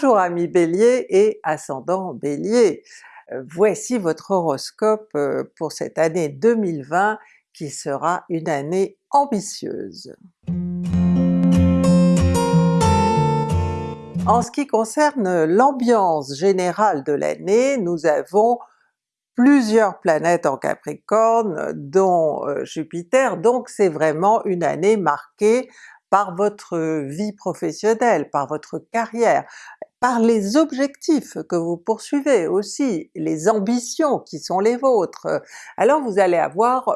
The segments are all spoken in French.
Bonjour amis Bélier et ascendant Bélier! Euh, voici votre horoscope euh, pour cette année 2020 qui sera une année ambitieuse. En ce qui concerne l'ambiance générale de l'année, nous avons plusieurs planètes en Capricorne, dont euh, Jupiter, donc c'est vraiment une année marquée par votre vie professionnelle, par votre carrière, par les objectifs que vous poursuivez aussi, les ambitions qui sont les vôtres. Alors vous allez avoir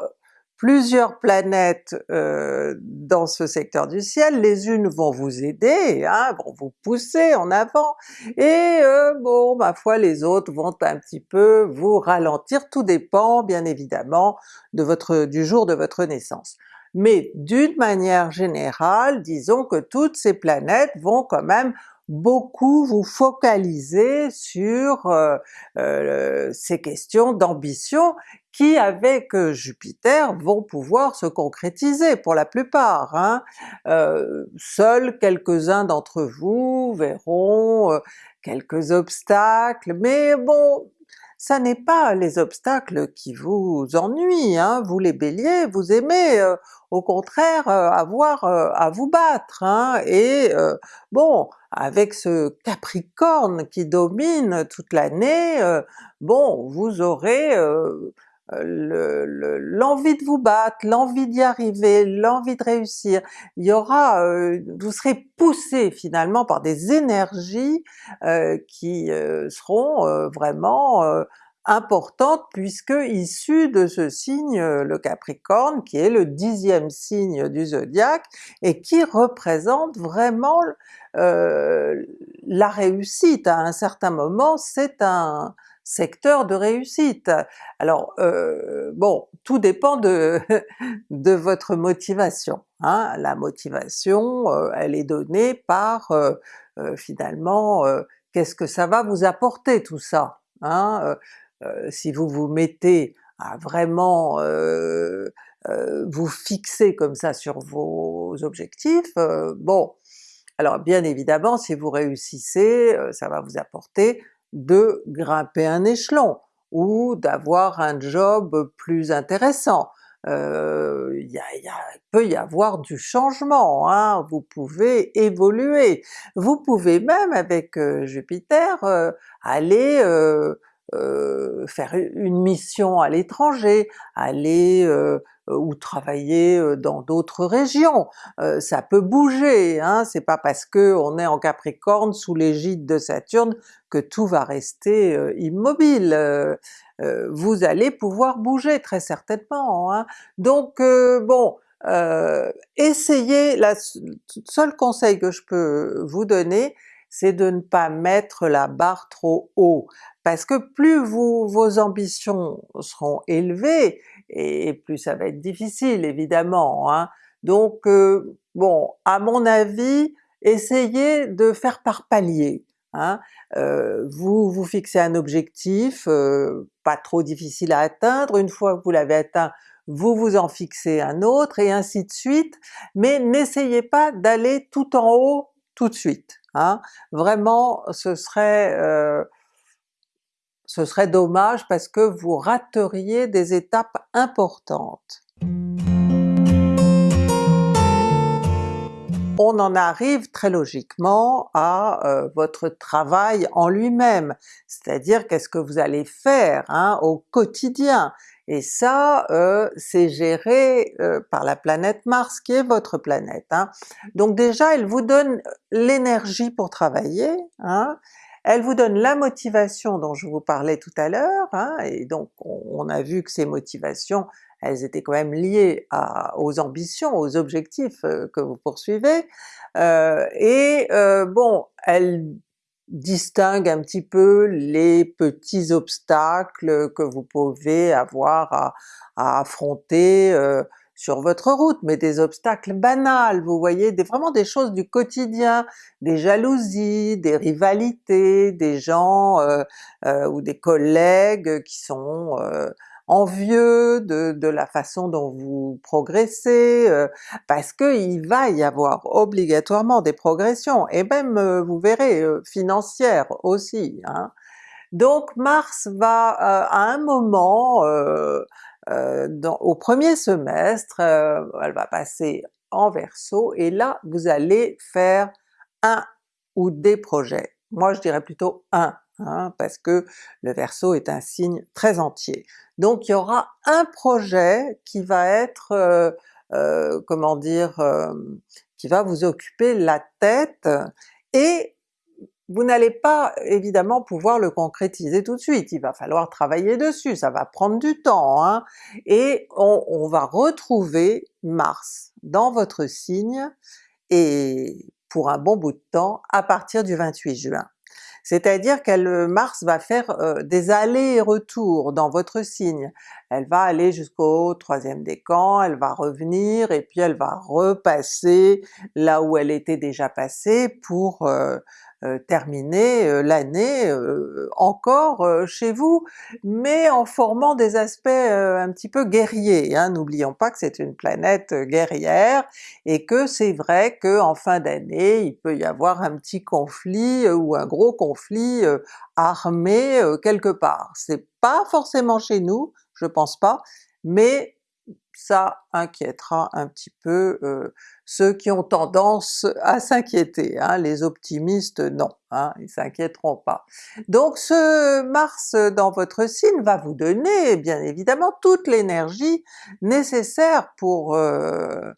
plusieurs planètes euh, dans ce secteur du ciel, les unes vont vous aider, hein, vont vous pousser en avant, et euh, bon ma foi les autres vont un petit peu vous ralentir, tout dépend bien évidemment de votre, du jour de votre naissance. Mais d'une manière générale, disons que toutes ces planètes vont quand même beaucoup vous focaliser sur euh, euh, ces questions d'ambition qui avec euh, Jupiter vont pouvoir se concrétiser pour la plupart. Hein. seuls quelques-uns d'entre vous verront quelques obstacles, mais bon ça n'est pas les obstacles qui vous ennuient, hein. vous les Béliers, vous aimez euh, au contraire euh, avoir euh, à vous battre, hein. et bon, avec ce Capricorne qui domine toute l'année, bon, vous aurez l'envie de vous battre, l'envie d'y arriver, l'envie de réussir, il y aura, euh, vous serez poussé finalement par des énergies euh, qui euh, seront vraiment importantes puisque issues de ce signe, le Capricorne, qui est le dixième signe du zodiaque et qui représente vraiment la réussite. À un certain moment, c'est un, secteur de réussite. Alors euh, bon, tout dépend de, votre motivation. Hein. La motivation, euh, elle est donnée par euh, finalement qu'est-ce que ça va vous apporter tout ça. Hein? si vous vous mettez à vraiment vous fixer comme ça sur vos objectifs, bon, alors bien évidemment si vous réussissez, ça va vous apporter de grimper un échelon ou d'avoir un job plus intéressant. Euh, il peut y avoir du changement, hein, vous pouvez évoluer. Vous pouvez même avec euh, Jupiter euh, aller faire une mission à l'étranger, aller euh, ou travailler euh, dans d'autres régions. Euh, ça peut bouger, hein, c'est pas parce que on est en Capricorne sous l'égide de Saturne que tout va rester immobile. vous allez pouvoir bouger très certainement. Hein. Donc bon, essayez, le seul conseil que je peux vous donner, c'est de ne pas mettre la barre trop haut, parce que plus vos ambitions seront élevées, et plus ça va être difficile évidemment. Hein. Donc euh, bon, à mon avis, essayez de faire par palier. Hein. Euh, vous vous fixez un objectif euh, pas trop difficile à atteindre, une fois que vous l'avez atteint, vous vous en fixez un autre, et ainsi de suite, mais n'essayez pas d'aller tout en haut tout de suite. Hein. Vraiment, ce serait ce serait dommage parce que vous rateriez des étapes importantes. On en arrive très logiquement à euh, votre travail en lui-même, c'est-à-dire qu'est-ce que vous allez faire hein, au quotidien, et ça euh, c'est géré euh, par la planète Mars qui est votre planète. Hein. Donc déjà elle vous donne l'énergie pour travailler, hein, elle vous donne la motivation dont je vous parlais tout à l'heure, hein, et donc on, a vu que ces motivations, elles étaient quand même liées aux ambitions, aux objectifs euh, que vous poursuivez, euh, et euh, bon, elle distingue un petit peu les petits obstacles que vous pouvez avoir à, à affronter sur votre route, mais des obstacles banals, vous voyez, vraiment des choses du quotidien, des jalousies, des rivalités, des gens euh, euh, ou des collègues qui sont euh, envieux de, de la façon dont vous progressez, euh, parce qu'il va y avoir obligatoirement des progressions, et même euh, vous verrez financières aussi. Hein. Donc Mars va à un moment, dans, au premier semestre, elle va passer en Verseau, et là vous allez faire un ou des projets. Moi je dirais plutôt un, hein, parce que le Verseau est un signe très entier. Donc il y aura un projet qui va être, euh, euh, comment dire, euh, qui va vous occuper la tête, et vous n'allez pas évidemment pouvoir le concrétiser tout de suite, il va falloir travailler dessus, ça va prendre du temps, hein? et on, va retrouver Mars dans votre signe, et pour un bon bout de temps, à partir du 28 juin. C'est-à-dire qu'elle Mars va faire euh, des allers-retours dans votre signe. Elle va aller jusqu'au troisième décan, elle va revenir, et puis elle va repasser là où elle était déjà passée pour euh, euh, terminer euh, l'année euh, encore chez vous, mais en formant des aspects un petit peu guerriers. Hein. N'oublions pas que c'est une planète guerrière, et que c'est vrai qu'en fin d'année il peut y avoir un petit conflit ou un gros conflit armé quelque part. C'est pas forcément chez nous, je pense pas, mais ça inquiétera un petit peu euh, ceux qui ont tendance à s'inquiéter, hein. les optimistes non, hein, ils s'inquiéteront pas. Donc ce Mars dans votre signe va vous donner bien évidemment toute l'énergie nécessaire pour euh,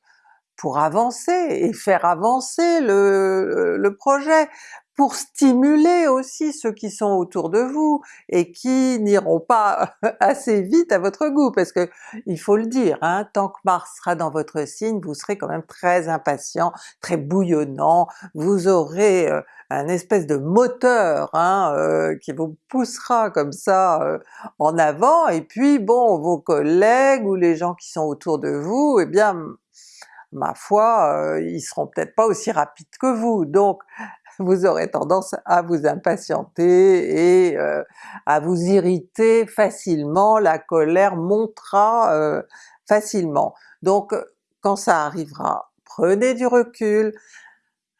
pour avancer et faire avancer le, le projet, pour stimuler aussi ceux qui sont autour de vous et qui n'iront pas assez vite à votre goût, parce que il faut le dire, hein, tant que Mars sera dans votre signe, vous serez quand même très impatient, très bouillonnant, vous aurez euh, un espèce de moteur hein, euh, qui vous poussera comme ça euh, en avant, et puis bon, vos collègues ou les gens qui sont autour de vous, eh bien ma foi, ils seront peut-être pas aussi rapides que vous, donc vous aurez tendance à vous impatienter et euh, à vous irriter facilement, la colère montera euh, facilement. Donc quand ça arrivera, prenez du recul,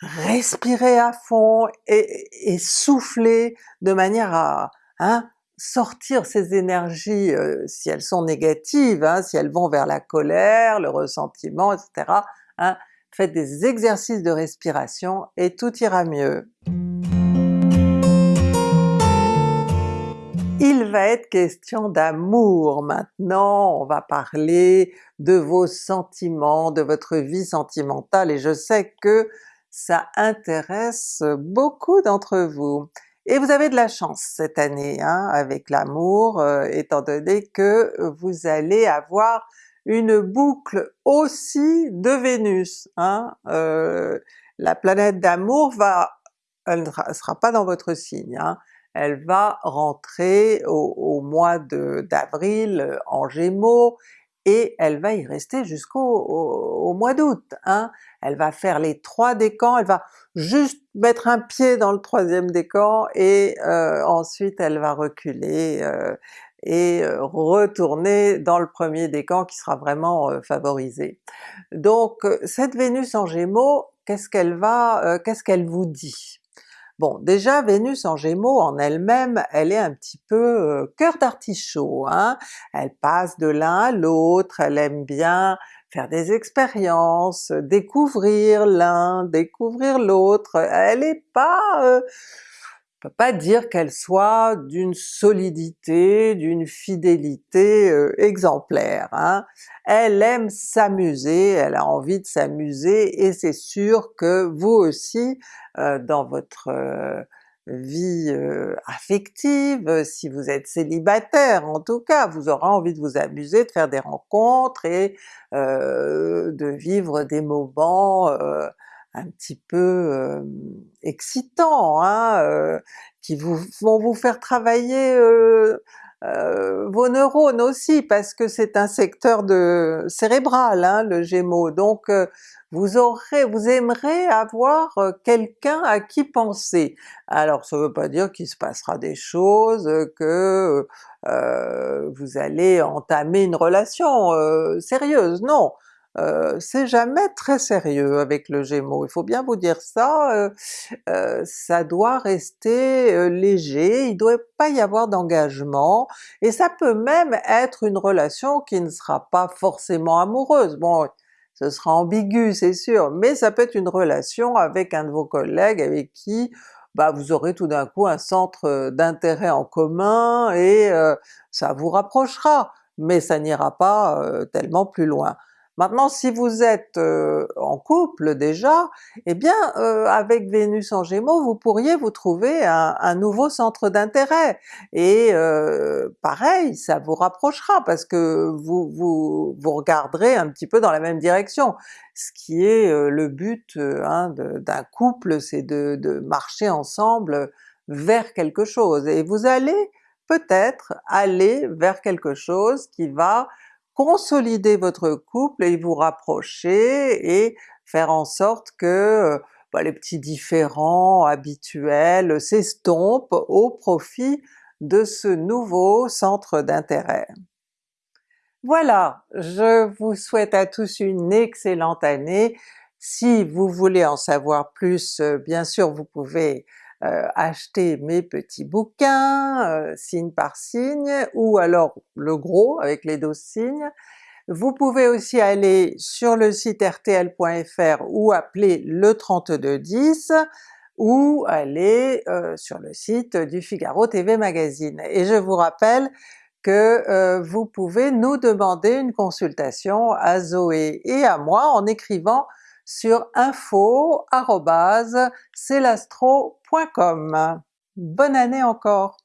respirez à fond et, soufflez de manière à hein, sortir ces énergies, euh, si elles sont négatives, hein, si elles vont vers la colère, le ressentiment, etc., hein, faites des exercices de respiration et tout ira mieux. Il va être question d'amour maintenant, on va parler de vos sentiments, de votre vie sentimentale, et je sais que ça intéresse beaucoup d'entre vous. Et vous avez de la chance cette année hein, avec l'amour, euh, étant donné que vous allez avoir une boucle aussi de Vénus. Hein? Euh, la planète d'amour va, elle ne sera pas dans votre signe, hein? elle va rentrer au, mois d'avril euh, en Gémeaux, et elle va y rester jusqu'au mois d'août. Hein? Elle va faire les trois décans, elle va juste mettre un pied dans le troisième décan, et euh, ensuite elle va reculer et euh, retourner dans le premier décan qui sera vraiment euh, favorisé. Donc euh, cette Vénus en Gémeaux, qu'est-ce qu'elle va, qu'est-ce qu'elle vous dit? Bon, déjà Vénus en Gémeaux en elle-même, elle est un petit peu cœur d'artichaut, hein? elle passe de l'un à l'autre, elle aime bien faire des expériences, découvrir l'un, découvrir l'autre, elle est pas pas dire qu'elle soit d'une solidité, d'une fidélité euh, exemplaire. Hein. Elle aime s'amuser, elle a envie de s'amuser, et c'est sûr que vous aussi, euh, dans votre euh, vie affective, si vous êtes célibataire en tout cas, vous aurez envie de vous amuser, de faire des rencontres et de vivre des moments un petit peu euh, excitants, hein, euh, qui vous, vont vous faire travailler vos neurones aussi, parce que c'est un secteur de cérébral hein, le Gémeaux, donc vous aurez, vous aimerez avoir quelqu'un à qui penser. Alors ça veut pas dire qu'il se passera des choses, que euh, vous allez entamer une relation euh, sérieuse, non! C'est jamais très sérieux avec le Gémeaux, il faut bien vous dire ça, ça doit rester léger, il doit pas y avoir d'engagement, et ça peut même être une relation qui ne sera pas forcément amoureuse. Bon, ce sera ambigu c'est sûr, mais ça peut être une relation avec un de vos collègues avec qui bah vous aurez tout d'un coup un centre d'intérêt en commun et ça vous rapprochera, mais ça n'ira pas tellement plus loin. Maintenant si vous êtes en couple déjà, eh bien avec Vénus en Gémeaux vous pourriez vous trouver un, nouveau centre d'intérêt, et pareil ça vous rapprochera parce que vous, vous, vous regarderez un petit peu dans la même direction. Ce qui est le but hein, d'un couple, c'est de, de marcher ensemble vers quelque chose, et vous allez peut-être aller vers quelque chose qui va consolider votre couple et vous rapprocher et faire en sorte que bah, les petits différends habituels s'estompent au profit de ce nouveau centre d'intérêt. Voilà, je vous souhaite à tous une excellente année. Si vous voulez en savoir plus, bien sûr vous pouvez euh, acheter mes petits bouquins, euh, signe par signe, ou alors le gros avec les 12 signes. Vous pouvez aussi aller sur le site rtl.fr ou appeler le 3210, ou aller euh, sur le site du Figaro TV Magazine. Et je vous rappelle que vous pouvez nous demander une consultation à Zoé et à moi en écrivant sur info.celastro.com. Bonne année encore!